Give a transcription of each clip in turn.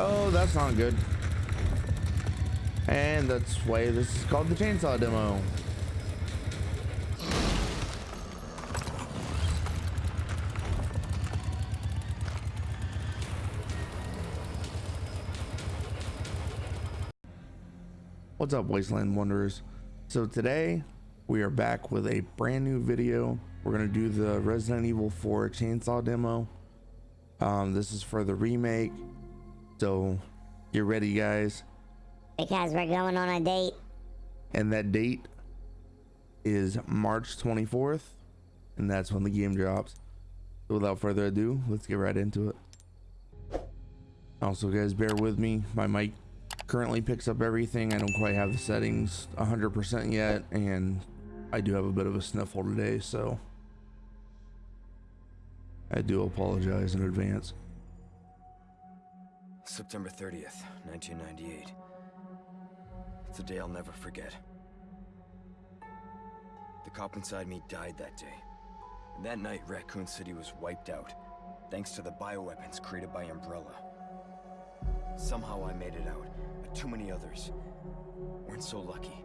Oh, that's not good. And that's why this is called the chainsaw demo. What's up, Wasteland Wanderers? So today we are back with a brand new video. We're gonna do the Resident Evil 4 chainsaw demo. Um, this is for the remake. So get ready, guys. Because we're going on a date. And that date is March 24th, and that's when the game drops. So without further ado, let's get right into it. Also, guys, bear with me. My mic currently picks up everything. I don't quite have the settings 100% yet, and I do have a bit of a sniffle today, so I do apologize in advance. September 30th, 1998. It's a day I'll never forget. The cop inside me died that day. And that night, Raccoon City was wiped out, thanks to the bioweapons created by Umbrella. Somehow I made it out, but too many others weren't so lucky.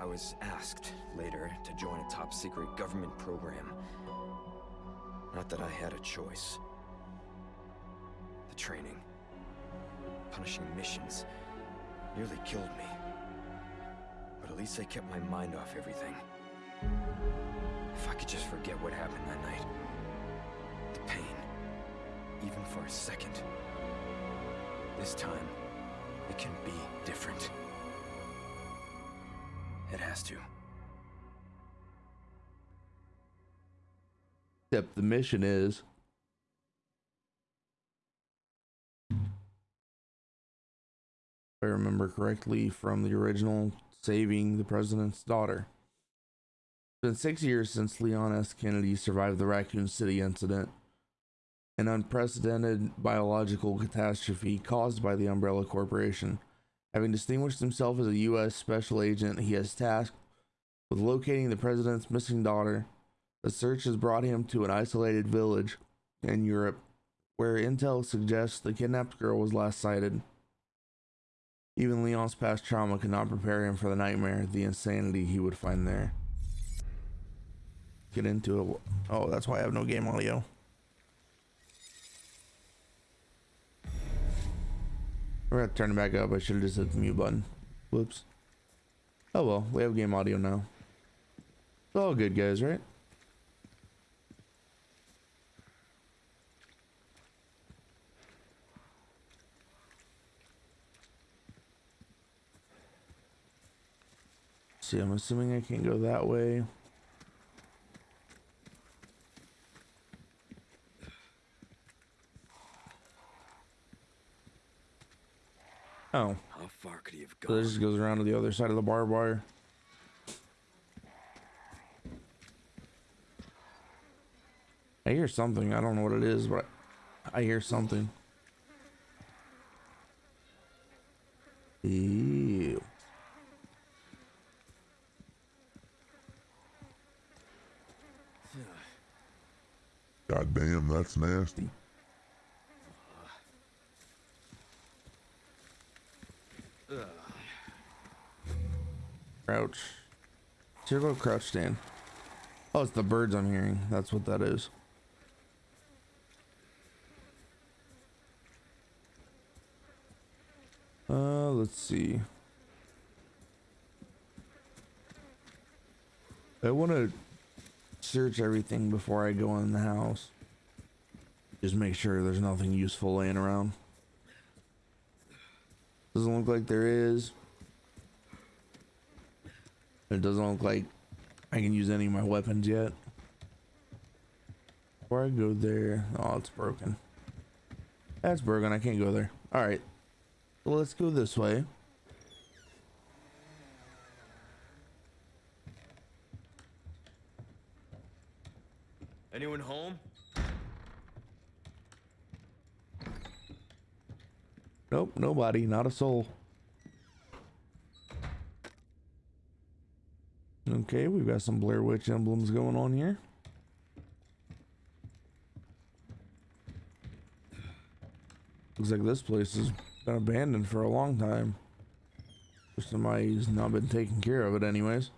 I was asked later to join a top secret government program. Not that I had a choice. Training, punishing missions, nearly killed me. But at least I kept my mind off everything. If I could just forget what happened that night. The pain, even for a second. This time, it can be different. It has to. Except the mission is correctly from the original saving the president's daughter. It's been six years since Leon S. Kennedy survived the Raccoon City incident, an unprecedented biological catastrophe caused by the Umbrella Corporation. Having distinguished himself as a U.S. special agent, he has tasked with locating the president's missing daughter. The search has brought him to an isolated village in Europe where intel suggests the kidnapped girl was last sighted. Even Leon's past trauma could not prepare him for the nightmare, the insanity he would find there. Get into it. Oh, that's why I have no game audio. We're gonna turn it back up. I should have just hit the mute button. Whoops. Oh well, we have game audio now. It's all good, guys, right? See, I'm assuming I can't go that way. Oh. How far could he have So gone? this just goes around to the other side of the barbed wire. I hear something. I don't know what it is, but I hear something. Ew. God damn, that's nasty. Crouch. Zero crouch stand. Oh, it's the birds I'm hearing. That's what that is. Uh, let's see. I want to search everything before I go in the house. Just make sure there's nothing useful laying around. Doesn't look like there is. It doesn't look like I can use any of my weapons yet. Before I go there, oh, it's broken. That's broken. I can't go there. All right. So let's go this way. Anyone home? Nope, nobody. Not a soul. Okay, we've got some Blair Witch emblems going on here. Looks like this place has been abandoned for a long time. Somebody's not been taking care of it anyways.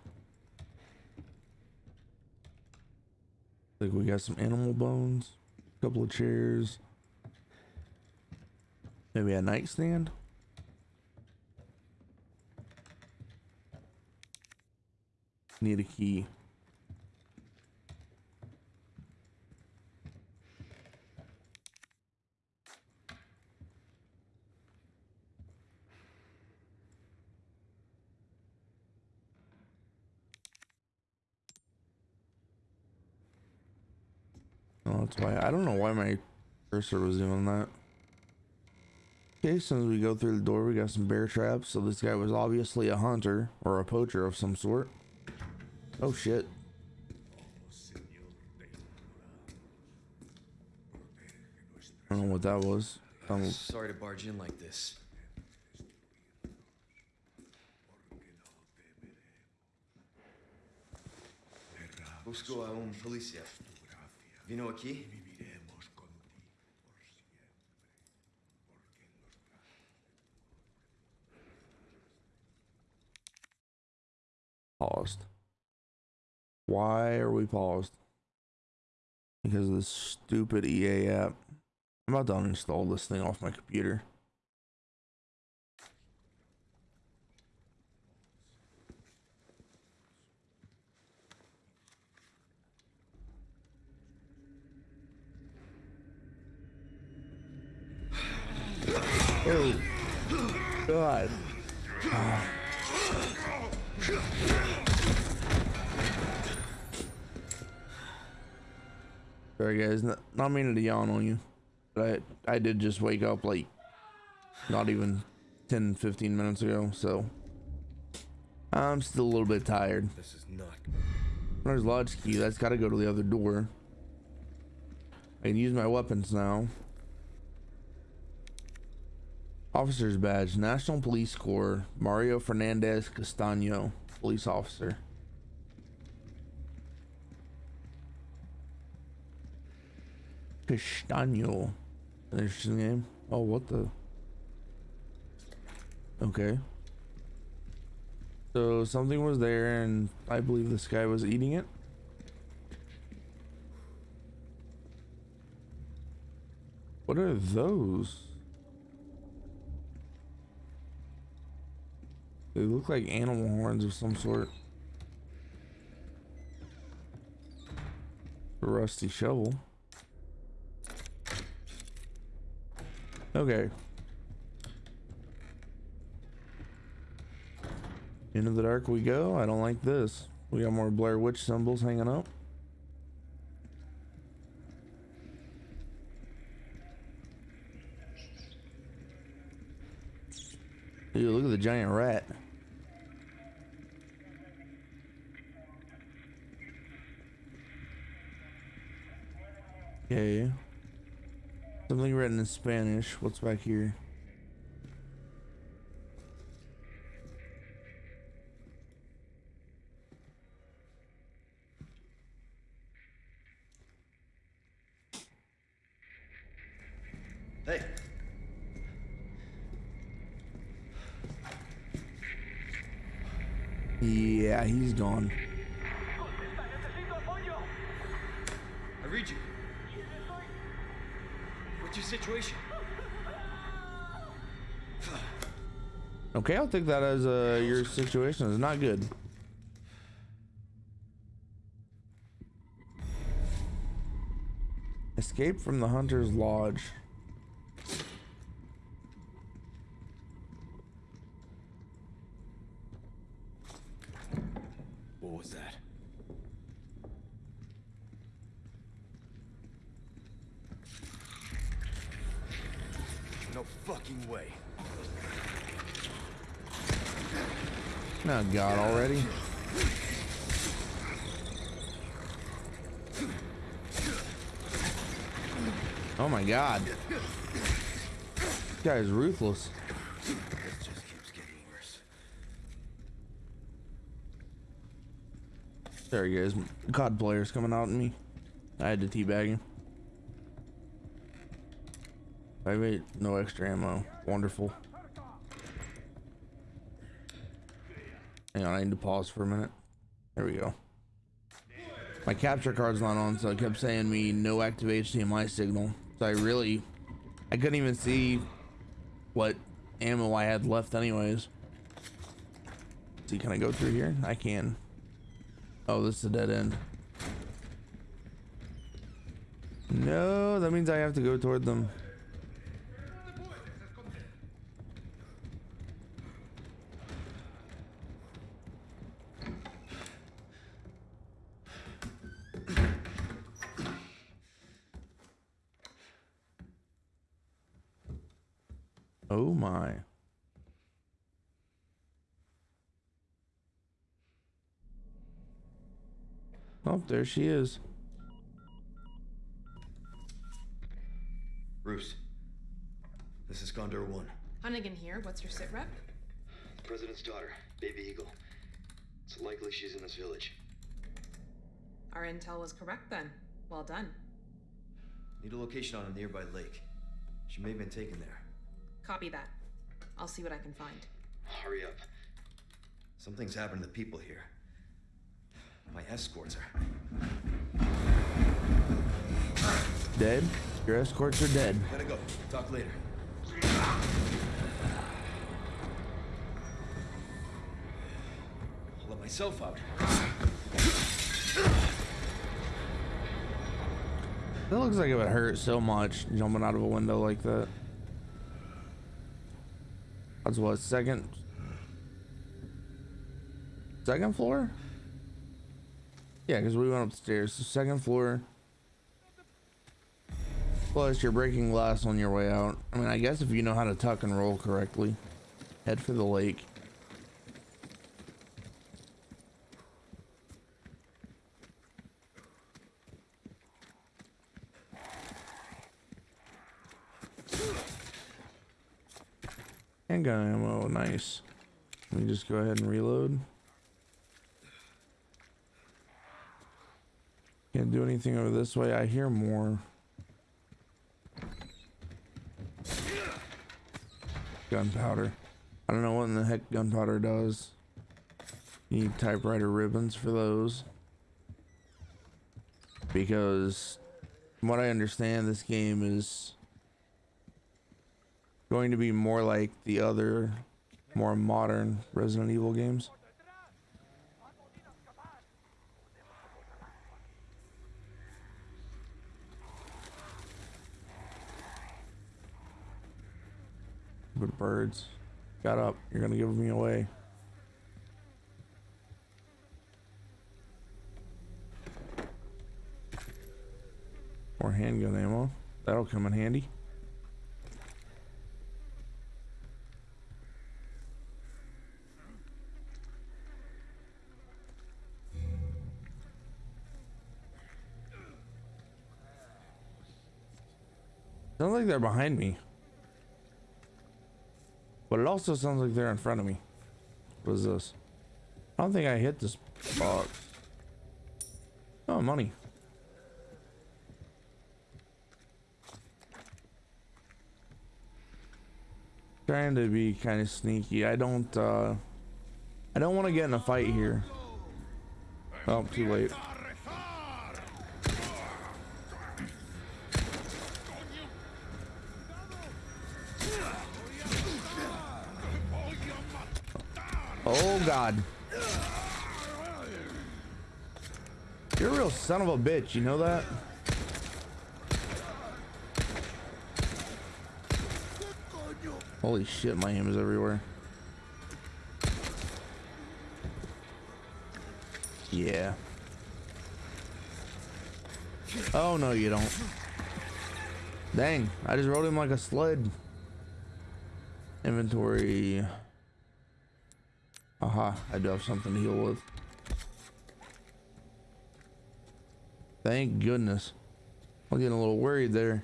Like we got some animal bones, a couple of chairs, maybe a nightstand. Need a key. Oh, that's why I don't know why my cursor was doing that. Okay, so as we go through the door, we got some bear traps. So this guy was obviously a hunter or a poacher of some sort. Oh shit. I don't know what that was. Um, Sorry to barge in like this. Busco a un policía. Vino aquí? Paused. Why are we paused? Because of this stupid EA app. I'm about to uninstall this thing off my computer. Oh, God. Sorry guys, not, not meaning to yawn on you, but I, I did just wake up like not even 10, 15 minutes ago, so I'm still a little bit tired. This is not. There's lodge key, that's gotta go to the other door. I can use my weapons now. Officer's badge, National Police Corps, Mario Fernandez Castaño, police officer. Castaño. Interesting name. Oh, what the? Okay. So something was there, and I believe this guy was eating it. What are those? They look like animal horns of some sort. A rusty shovel. Okay. Into the dark we go. I don't like this. We got more Blair Witch symbols hanging up. Dude, look at the giant rat. Okay. Something written in Spanish. What's back here? Hey, Yeah, he's gone. Situation? Okay, I'll take that as uh, your situation is not good. Escape from the hunter's lodge. What was that? No fucking way. Oh God, already. Oh my God. This guy is ruthless. This just keeps getting worse. Sorry guys, COD players coming out at me. I had to teabag him. Five eight, no extra ammo. Wonderful. Hang on, I need to pause for a minute. There we go. My capture card's not on, so it kept saying me no active HDMI signal. So I really, I couldn't even see what ammo I had left anyways. See, can I go through here? I can. Oh, this is a dead end. No, that means I have to go toward them. Oh my. Oh, there she is. Bruce, this is Condor 1. Hunnigan here. What's your sit rep? The President's daughter, Baby Eagle. It's likely she's in this village. Our intel was correct then. Well done. Need a location on a nearby lake. She may have been taken there. Copy that. I'll see what I can find. Hurry up. Something's happened to the people here. My escorts are. Dead? Your escorts are dead. Gotta go. Talk later. I'll let myself out. That looks like it would hurt so much jumping out of a window like that. That's what second second floor? Yeah, because we went upstairs. So second floor. Plus, you're breaking glass on your way out. I mean, I guess if you know how to tuck and roll correctly, head for the lake. Handgun ammo, nice. Let me just go ahead and reload. Can't do anything over this way. I hear more. Gunpowder. I don't know what in the heck gunpowder does. You need typewriter ribbons for those. Because from what I understand, this game is going to be more like the other more modern Resident Evil games. Birds, got up. You're gonna give me away. More handgun ammo. That'll come in handy. Sounds like they're behind me. But it also sounds like they're in front of me. What is this? I don't think I hit this box. Oh, money. Trying to be kind of sneaky. I don't, uh... I don't want to get in a fight here. Oh, too late. Oh god. You're a real son of a bitch, you know that? Holy shit, my aim is everywhere. Yeah. Oh no, you don't. Dang, I just rode him like a sled. Inventory. Aha, I do have something to heal with. Thank goodness. I'm getting a little worried there.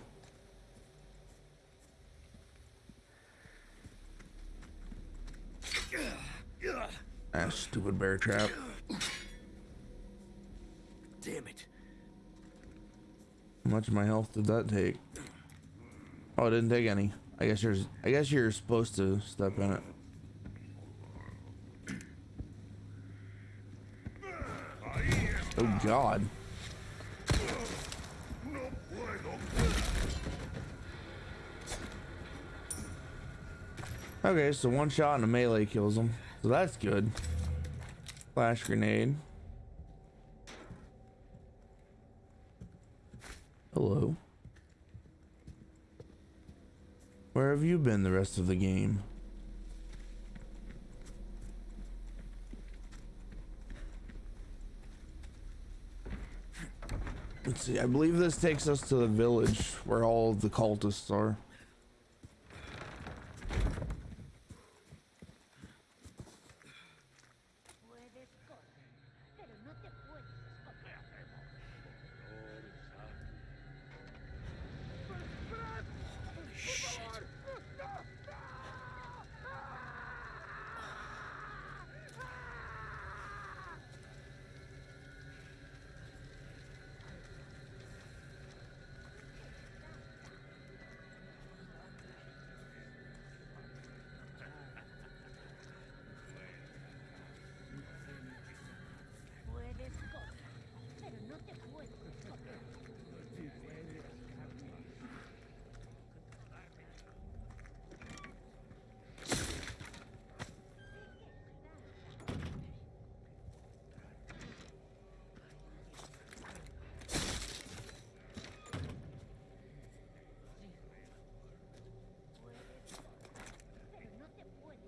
Ah, stupid bear trap. Damn it. How much of my health did that take? Oh, it didn't take any. I guess you're. I guess you're supposed to step in it. Oh God. Okay, so one shot and a melee kills him. So that's good. Flash grenade. Hello. Where have you been the rest of the game? Let's see, I believe this takes us to the village where all the cultists are.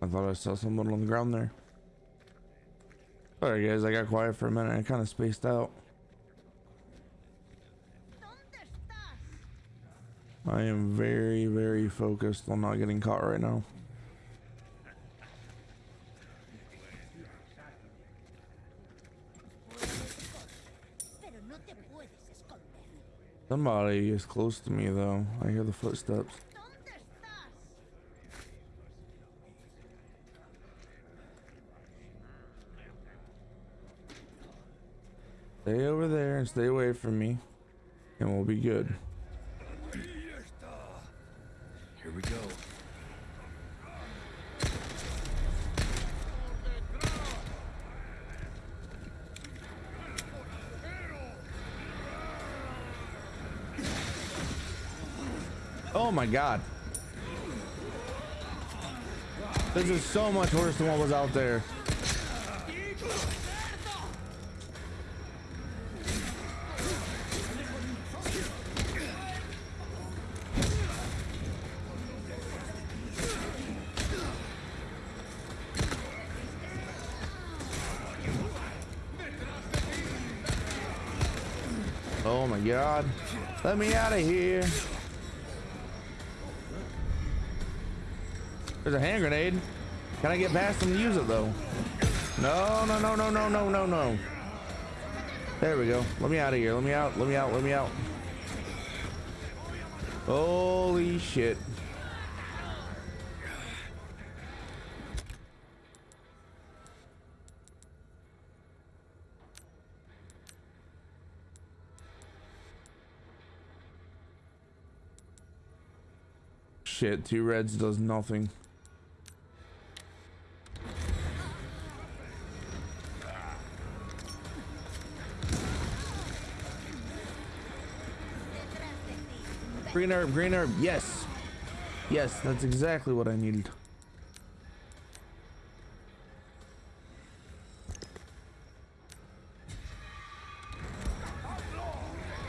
Thought I saw someone on the ground there. Alright guys, I got quiet for a minute. I kind of spaced out. I am very, very focused on not getting caught right now. Somebody is close to me though. I hear the footsteps. Stay over there and stay away from me. And we'll be good. Here we go. Oh my god. This is so much worse than what was out there. My god. Let me out of here. There's a hand grenade. Can I get past him and use it though? No, no, no, no, no, no, no, no. There we go. Let me out of here. Let me out. Let me out. Let me out. Holy shit. Shit, two reds does nothing. Green herb, green herb, yes. Yes, that's exactly what I needed.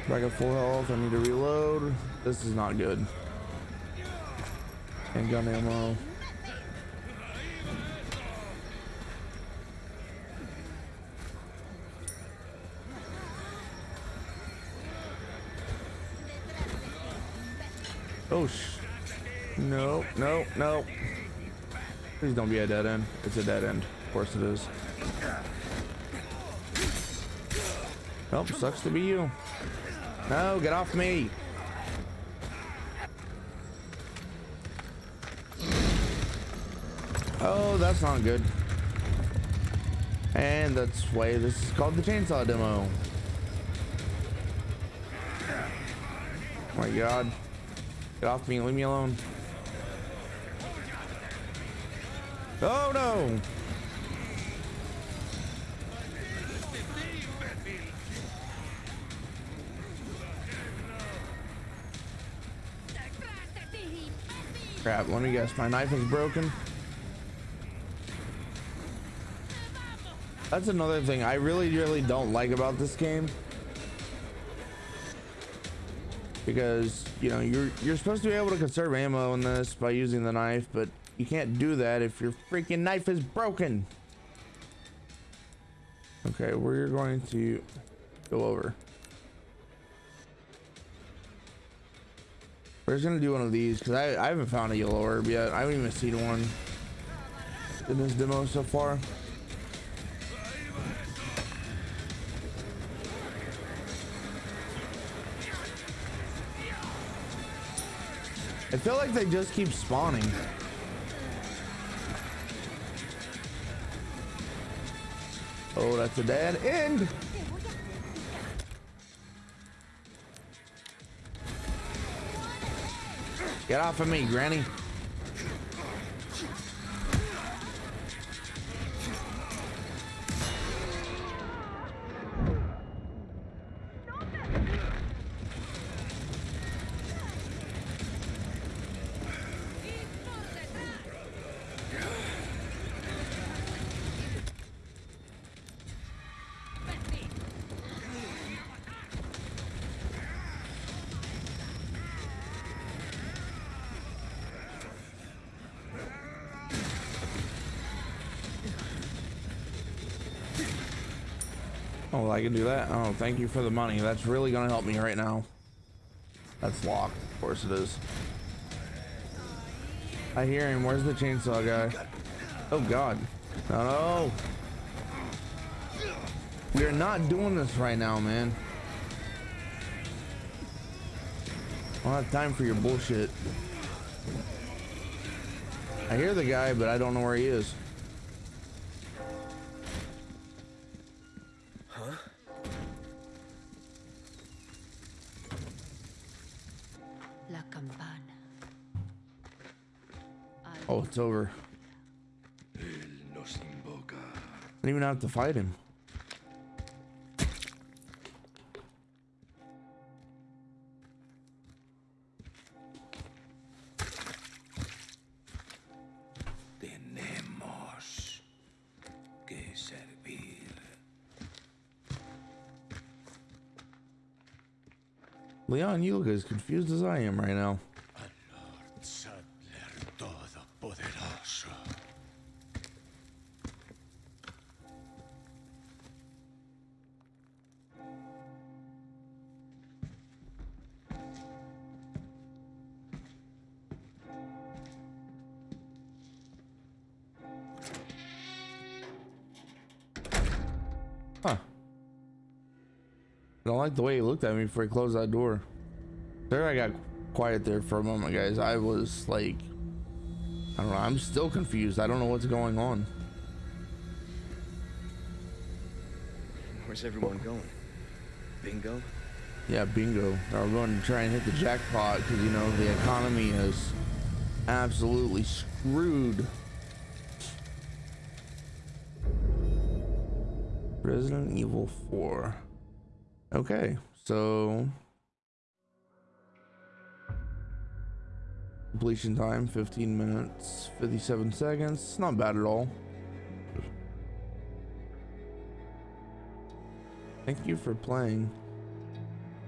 Back at full health, I need to reload. This is not good. And gun ammo. Oh sh. No, no, no. Please don't be a dead end. It's a dead end. Of course it is. Nope, sucks to be you. No, get off me. Oh, that's not good. And that's why this is called the chainsaw demo. Oh my god. Get off me, leave me alone. Oh no! Crap, let me guess, my knife is broken. That's another thing I really, really don't like about this game. Because, you know, you're you're supposed to be able to conserve ammo in this by using the knife, but you can't do that if your freaking knife is broken. Okay, we're going to go over. We're just gonna do one of these because I, I haven't found a yellow orb yet. I haven't even seen one in this demo so far. I feel like they just keep spawning. Oh, that's a dead end. Get off of me, Granny. I can do that. Oh, thank you for the money. That's really gonna help me right now. That's locked. Of course it is. I hear him. Where's the chainsaw guy? Oh God. No. We are not doing this right now, man. I don't have time for your bullshit. I hear the guy, but I don't know where he is. Oh, it's over. I don't even have to fight him. Tenemos que servir. Leon, you look as confused as I am right now. Like the way he looked at me before he closed that door. There I got quiet there for a moment, guys. I was like, I don't know. I'm still confused. I don't know what's going on. Where's everyone going? Bingo? Yeah, bingo. Now we're going to try and hit the jackpot because, you know, the economy is absolutely screwed. Resident Evil 4. Okay, so completion time 15 minutes 57 seconds. Not bad at all. Thank you for playing.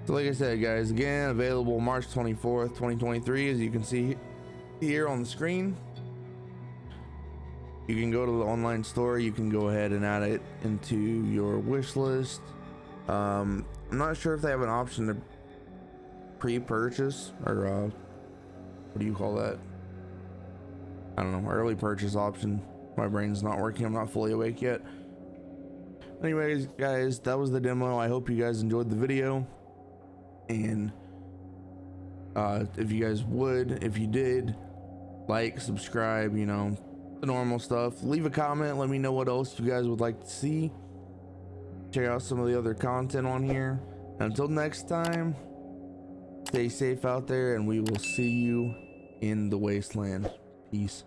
So like I said, guys, again, available March 24th, 2023, as you can see here on the screen. You can go to the online store. You can go ahead and add it into your wish list. Um, I'm not sure if they have an option to pre-purchase or uh, what do you call that? I don't know, early purchase option. My brain's not working. I'm not fully awake yet. Anyways, guys, that was the demo. I hope you guys enjoyed the video. And uh, if you guys would, if you did, like, subscribe, you know, the normal stuff. Leave a comment. Let me know what else you guys would like to see. Check out some of the other content on here. Until next time, Stay safe out there, and we will see you in the wasteland. Peace.